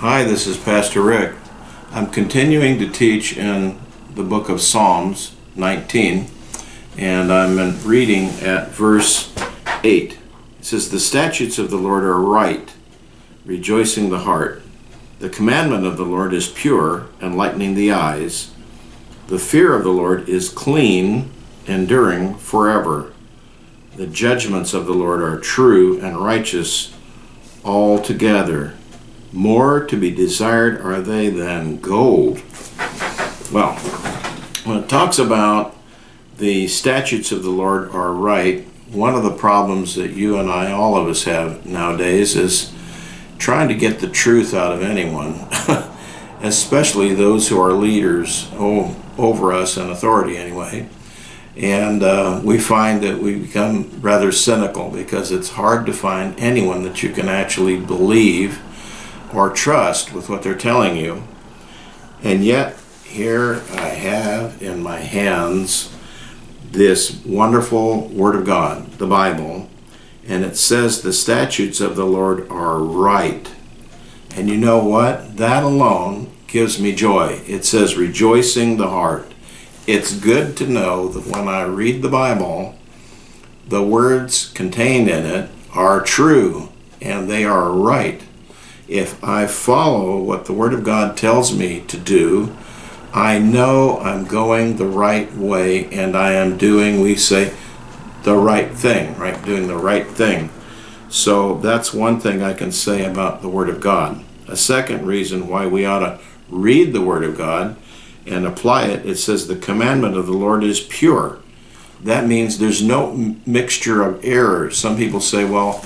Hi, this is Pastor Rick. I'm continuing to teach in the book of Psalms 19, and I'm reading at verse 8. It says, The statutes of the Lord are right, rejoicing the heart. The commandment of the Lord is pure, enlightening the eyes. The fear of the Lord is clean, enduring forever. The judgments of the Lord are true and righteous altogether. More to be desired are they than gold. Well, when it talks about the statutes of the Lord are right, one of the problems that you and I, all of us, have nowadays is trying to get the truth out of anyone, especially those who are leaders over us in authority, anyway. And uh, we find that we become rather cynical because it's hard to find anyone that you can actually believe or trust with what they're telling you. And yet, here I have in my hands this wonderful Word of God, the Bible, and it says the statutes of the Lord are right. And you know what? That alone gives me joy. It says rejoicing the heart. It's good to know that when I read the Bible, the words contained in it are true and they are right if I follow what the Word of God tells me to do, I know I'm going the right way and I am doing, we say, the right thing, right? Doing the right thing. So that's one thing I can say about the Word of God. A second reason why we ought to read the Word of God and apply it, it says the commandment of the Lord is pure. That means there's no mixture of errors. Some people say, well,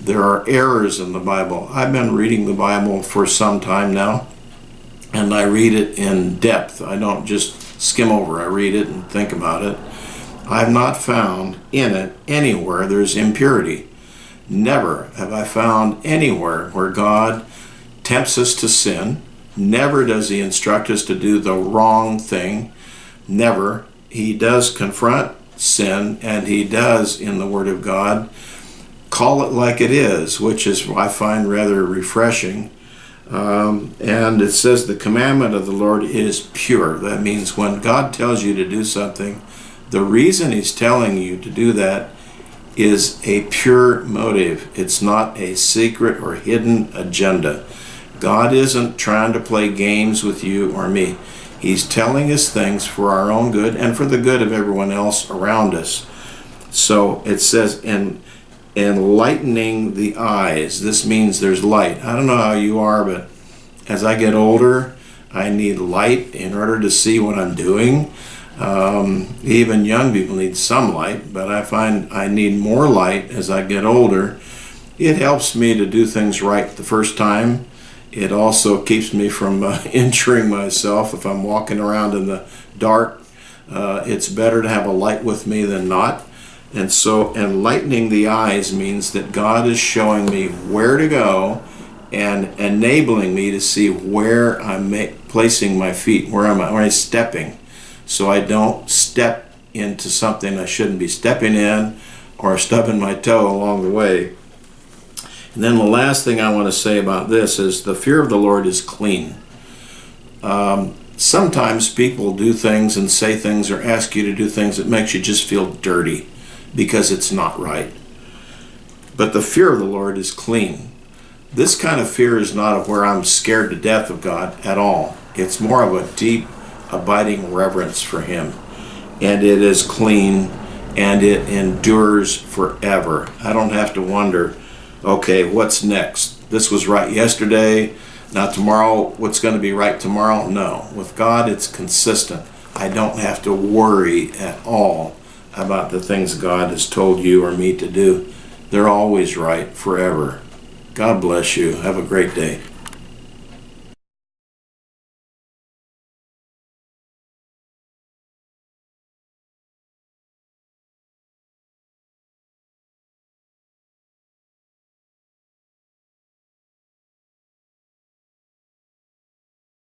there are errors in the Bible. I've been reading the Bible for some time now, and I read it in depth. I don't just skim over, I read it and think about it. I've not found in it anywhere there's impurity. Never have I found anywhere where God tempts us to sin. Never does He instruct us to do the wrong thing. Never. He does confront sin, and He does in the Word of God call it like it is, which is I find rather refreshing. Um, and it says the commandment of the Lord is pure. That means when God tells you to do something, the reason He's telling you to do that is a pure motive. It's not a secret or hidden agenda. God isn't trying to play games with you or me. He's telling us things for our own good and for the good of everyone else around us. So it says, and enlightening the eyes. This means there's light. I don't know how you are, but as I get older, I need light in order to see what I'm doing. Um, even young people need some light, but I find I need more light as I get older. It helps me to do things right the first time. It also keeps me from uh, injuring myself if I'm walking around in the dark. Uh, it's better to have a light with me than not. And so enlightening the eyes means that God is showing me where to go and enabling me to see where I'm placing my feet, where am I, where I'm stepping, so I don't step into something I shouldn't be stepping in or stubbing my toe along the way. And then the last thing I want to say about this is the fear of the Lord is clean. Um, sometimes people do things and say things or ask you to do things that makes you just feel dirty because it's not right. But the fear of the Lord is clean. This kind of fear is not of where I'm scared to death of God at all. It's more of a deep, abiding reverence for Him. And it is clean and it endures forever. I don't have to wonder, okay, what's next? This was right yesterday, now tomorrow, what's going to be right tomorrow? No. With God, it's consistent. I don't have to worry at all about the things God has told you or me to do. They're always right forever. God bless you. Have a great day.